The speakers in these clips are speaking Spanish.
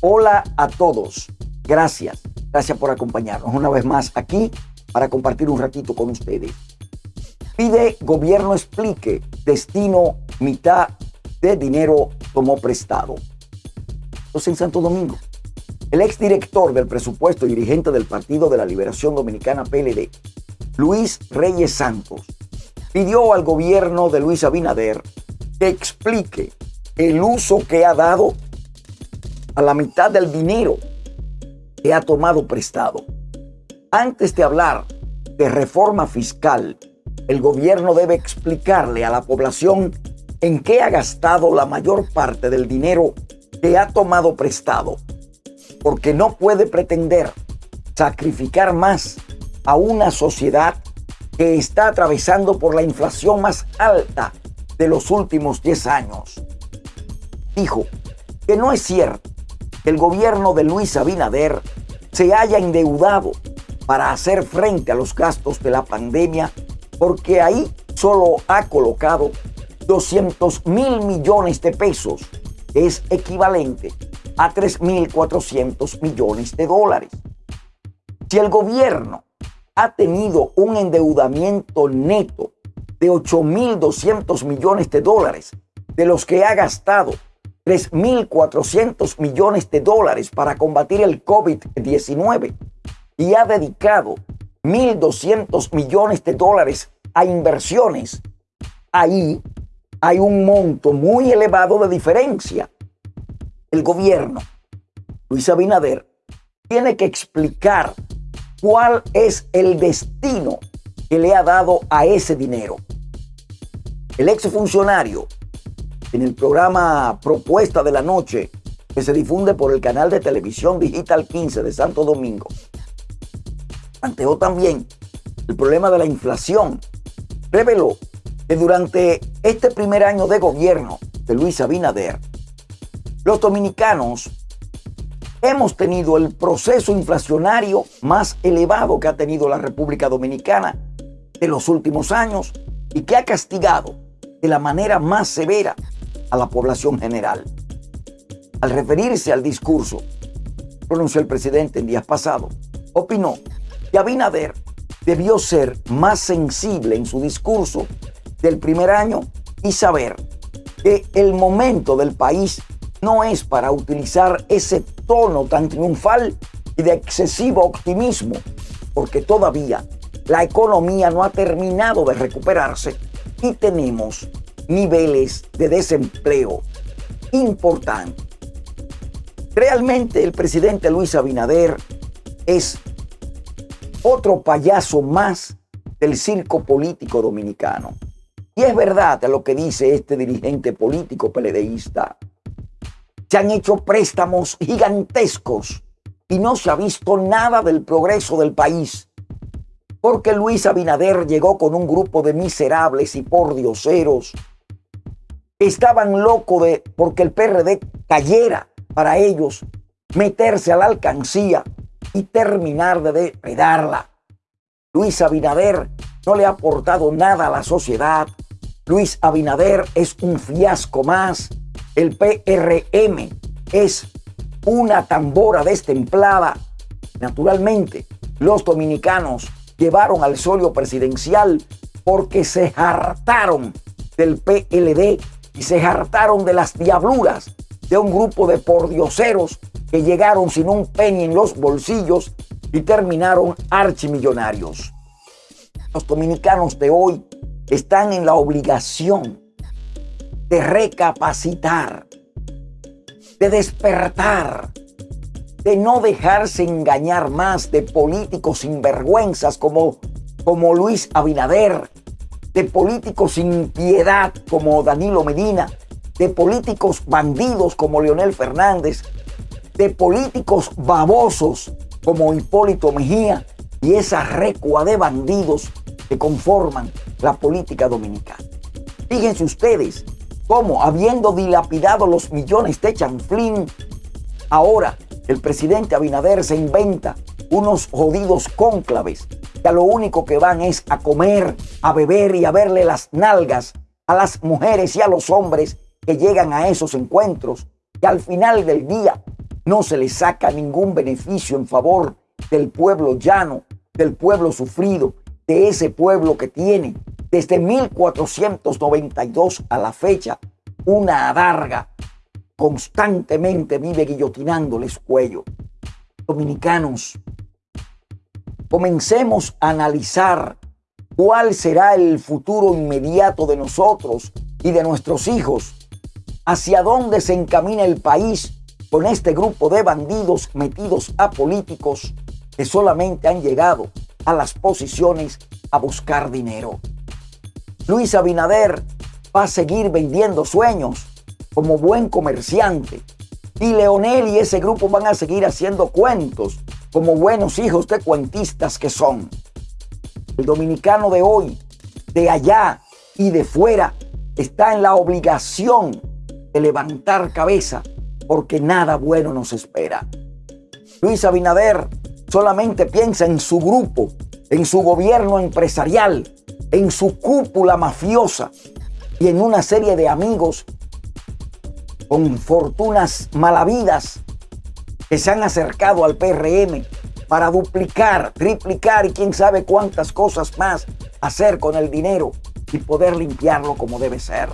Hola a todos. Gracias. Gracias por acompañarnos una vez más aquí para compartir un ratito con ustedes. Pide gobierno explique destino mitad de dinero tomó prestado. Entonces en Santo Domingo. El exdirector del presupuesto y dirigente del Partido de la Liberación Dominicana PLD, Luis Reyes Santos, pidió al gobierno de Luis Abinader que explique el uso que ha dado a la mitad del dinero que ha tomado prestado. Antes de hablar de reforma fiscal, el gobierno debe explicarle a la población en qué ha gastado la mayor parte del dinero que ha tomado prestado, porque no puede pretender sacrificar más a una sociedad que está atravesando por la inflación más alta de los últimos 10 años. Dijo que no es cierto el gobierno de Luis Abinader se haya endeudado para hacer frente a los gastos de la pandemia porque ahí solo ha colocado 200 mil millones de pesos, es equivalente a 3.400 millones de dólares. Si el gobierno ha tenido un endeudamiento neto de 8.200 millones de dólares, de los que ha gastado 3.400 millones de dólares para combatir el COVID-19 y ha dedicado 1.200 millones de dólares a inversiones, ahí hay un monto muy elevado de diferencia. El gobierno, Luis Abinader, tiene que explicar cuál es el destino que le ha dado a ese dinero. El exfuncionario en el programa Propuesta de la Noche, que se difunde por el canal de televisión Digital 15 de Santo Domingo. Planteó también el problema de la inflación. Reveló que durante este primer año de gobierno de Luis Abinader, los dominicanos hemos tenido el proceso inflacionario más elevado que ha tenido la República Dominicana de los últimos años y que ha castigado de la manera más severa a la población general. Al referirse al discurso, pronunció el presidente en días pasados, opinó que Abinader debió ser más sensible en su discurso del primer año y saber que el momento del país no es para utilizar ese tono tan triunfal y de excesivo optimismo, porque todavía la economía no ha terminado de recuperarse y tenemos niveles de desempleo importantes. Realmente el presidente Luis Abinader es otro payaso más del circo político dominicano. Y es verdad lo que dice este dirigente político peledeísta. Se han hecho préstamos gigantescos y no se ha visto nada del progreso del país. Porque Luis Abinader llegó con un grupo de miserables y pordioseros estaban locos de porque el PRD cayera para ellos meterse a la alcancía y terminar de depredarla. Luis Abinader no le ha aportado nada a la sociedad. Luis Abinader es un fiasco más. El PRM es una tambora destemplada. Naturalmente, los dominicanos llevaron al solio presidencial porque se hartaron del PLD y se hartaron de las diabluras de un grupo de pordioseros que llegaron sin un penny en los bolsillos y terminaron archimillonarios. Los dominicanos de hoy están en la obligación de recapacitar, de despertar, de no dejarse engañar más de políticos sinvergüenzas como, como Luis Abinader, de políticos sin piedad como Danilo Medina, de políticos bandidos como Leonel Fernández, de políticos babosos como Hipólito Mejía y esa recua de bandidos que conforman la política dominicana. Fíjense ustedes cómo, habiendo dilapidado los millones de chanflín, ahora el presidente Abinader se inventa unos jodidos cónclaves que a lo único que van es a comer, a beber y a verle las nalgas a las mujeres y a los hombres que llegan a esos encuentros, que al final del día no se le saca ningún beneficio en favor del pueblo llano, del pueblo sufrido, de ese pueblo que tiene desde 1492 a la fecha una adarga constantemente vive guillotinándoles cuello. Dominicanos, comencemos a analizar cuál será el futuro inmediato de nosotros y de nuestros hijos, hacia dónde se encamina el país con este grupo de bandidos metidos a políticos que solamente han llegado a las posiciones a buscar dinero. Luis Abinader va a seguir vendiendo sueños como buen comerciante y Leonel y ese grupo van a seguir haciendo cuentos como buenos hijos de cuentistas que son. El dominicano de hoy, de allá y de fuera, está en la obligación de levantar cabeza porque nada bueno nos espera. Luis Abinader solamente piensa en su grupo, en su gobierno empresarial, en su cúpula mafiosa y en una serie de amigos con fortunas malavidas que se han acercado al PRM para duplicar, triplicar y quién sabe cuántas cosas más hacer con el dinero y poder limpiarlo como debe ser.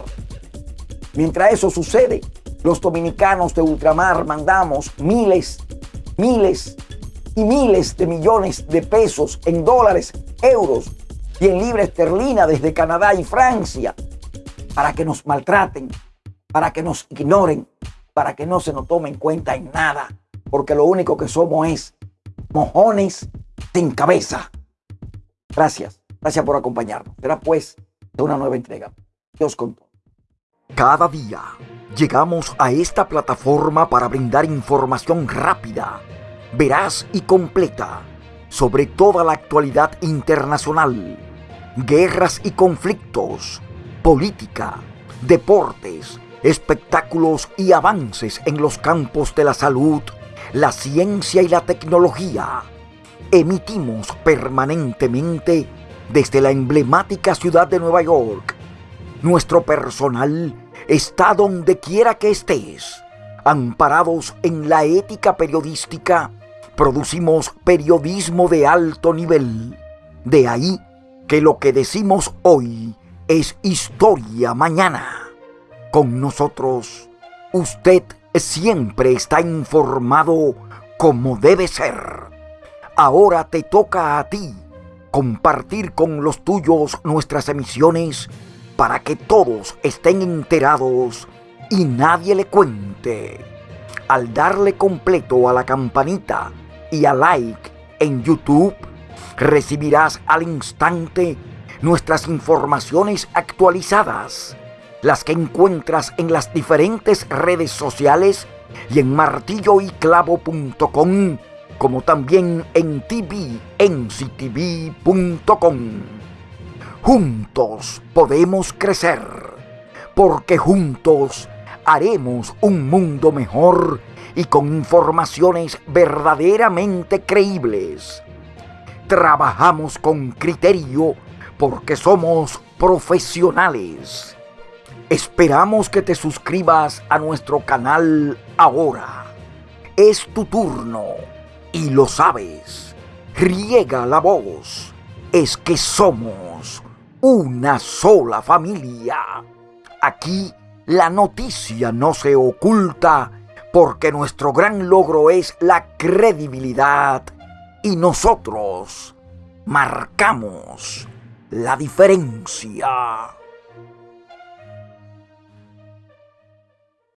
Mientras eso sucede, los dominicanos de ultramar mandamos miles, miles y miles de millones de pesos en dólares, euros y en libra esterlina desde Canadá y Francia para que nos maltraten, para que nos ignoren, para que no se nos tomen en cuenta en nada, porque lo único que somos es mojones sin cabeza. Gracias, gracias por acompañarnos. Será pues de una nueva entrega. Dios con Cada día Llegamos a esta plataforma para brindar información rápida, veraz y completa sobre toda la actualidad internacional, guerras y conflictos, política, deportes, espectáculos y avances en los campos de la salud, la ciencia y la tecnología. Emitimos permanentemente desde la emblemática ciudad de Nueva York. Nuestro personal está donde quiera que estés. Amparados en la ética periodística, producimos periodismo de alto nivel. De ahí que lo que decimos hoy es historia mañana. Con nosotros, usted siempre está informado como debe ser. Ahora te toca a ti compartir con los tuyos nuestras emisiones para que todos estén enterados y nadie le cuente. Al darle completo a la campanita y a like en YouTube, recibirás al instante nuestras informaciones actualizadas, las que encuentras en las diferentes redes sociales y en martilloyclavo.com, como también en tvnctv.com. Juntos podemos crecer, porque juntos haremos un mundo mejor y con informaciones verdaderamente creíbles. Trabajamos con criterio porque somos profesionales. Esperamos que te suscribas a nuestro canal ahora. Es tu turno y lo sabes. Riega la voz. Es que somos una sola familia. Aquí la noticia no se oculta porque nuestro gran logro es la credibilidad y nosotros marcamos la diferencia.